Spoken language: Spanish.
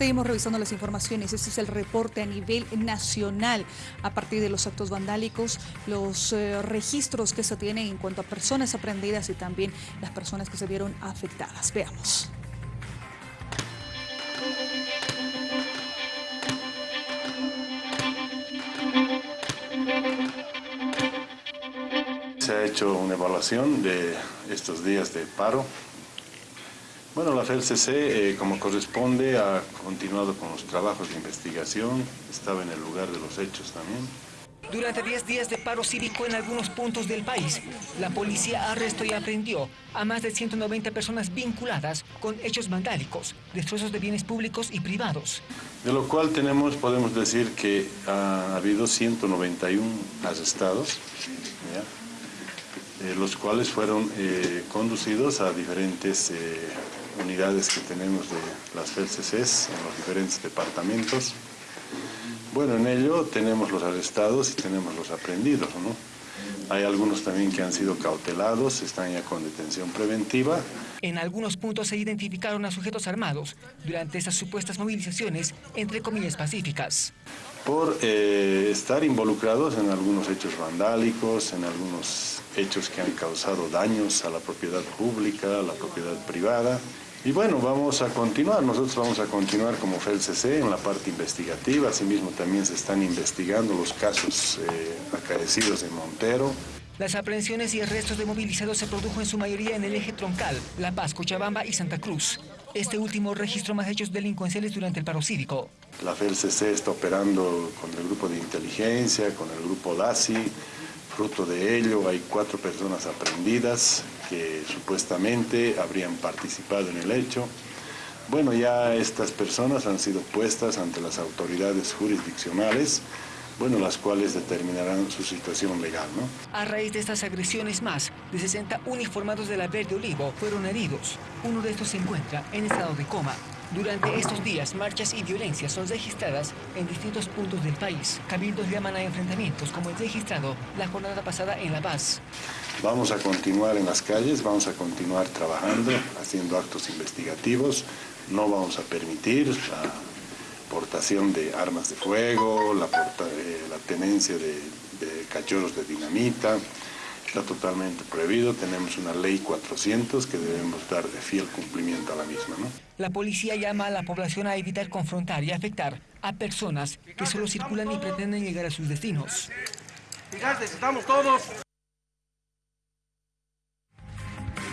Seguimos revisando las informaciones. Este es el reporte a nivel nacional a partir de los actos vandálicos, los eh, registros que se tienen en cuanto a personas aprendidas y también las personas que se vieron afectadas. Veamos. Se ha hecho una evaluación de estos días de paro bueno, la FELCC, eh, como corresponde, ha continuado con los trabajos de investigación, estaba en el lugar de los hechos también. Durante 10 días de paro cívico en algunos puntos del país, la policía arrestó y aprendió a más de 190 personas vinculadas con hechos vandálicos, destrozos de bienes públicos y privados. De lo cual tenemos, podemos decir que ha habido 191 arrestados, eh, los cuales fueron eh, conducidos a diferentes unidades que tenemos de las FELCCs en los diferentes departamentos. Bueno, en ello tenemos los arrestados y tenemos los aprendidos, ¿no? Hay algunos también que han sido cautelados, están ya con detención preventiva. En algunos puntos se identificaron a sujetos armados durante esas supuestas movilizaciones, entre comillas pacíficas. Por eh, estar involucrados en algunos hechos vandálicos, en algunos hechos que han causado daños a la propiedad pública, a la propiedad privada. Y bueno, vamos a continuar, nosotros vamos a continuar como FELCC en la parte investigativa, asimismo también se están investigando los casos eh, acaecidos en Montero. Las aprehensiones y arrestos de movilizados se produjo en su mayoría en el eje troncal, La Paz, Cochabamba y Santa Cruz. Este último registró más hechos delincuenciales durante el paro cívico. La FELCC está operando con el grupo de inteligencia, con el grupo LASI, Fruto de ello, hay cuatro personas aprendidas que supuestamente habrían participado en el hecho. Bueno, ya estas personas han sido puestas ante las autoridades jurisdiccionales, bueno, las cuales determinarán su situación legal, ¿no? A raíz de estas agresiones más, de 60 uniformados de la Verde Olivo fueron heridos. Uno de estos se encuentra en estado de coma. Durante estos días, marchas y violencias son registradas en distintos puntos del país. Cabildos llaman a enfrentamientos como el registrado la jornada pasada en La Paz. Vamos a continuar en las calles, vamos a continuar trabajando, haciendo actos investigativos. No vamos a permitir la portación de armas de fuego, la, eh, tenencia de, de cachorros de dinamita, está totalmente prohibido. Tenemos una ley 400 que debemos dar de fiel cumplimiento a la misma. ¿no? La policía llama a la población a evitar confrontar y afectar a personas que solo circulan y pretenden llegar a sus destinos. Fíjate, estamos todos.